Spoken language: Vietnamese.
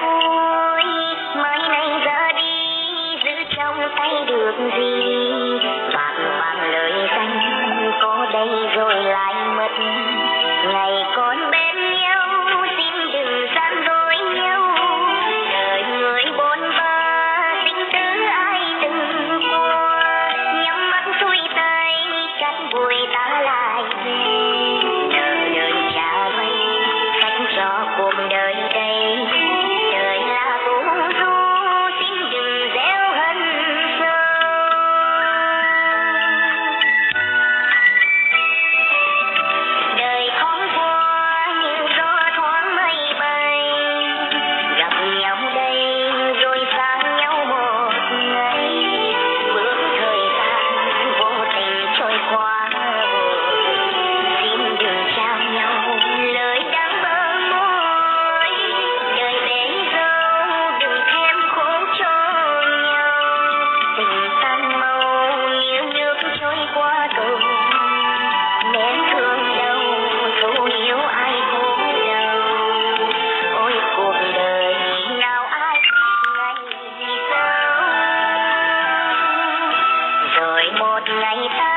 thôi, mai này ra đi, giữ trong tay được gì? Vàng vàng lời danh có đây rồi lại mất. Johnny Pie.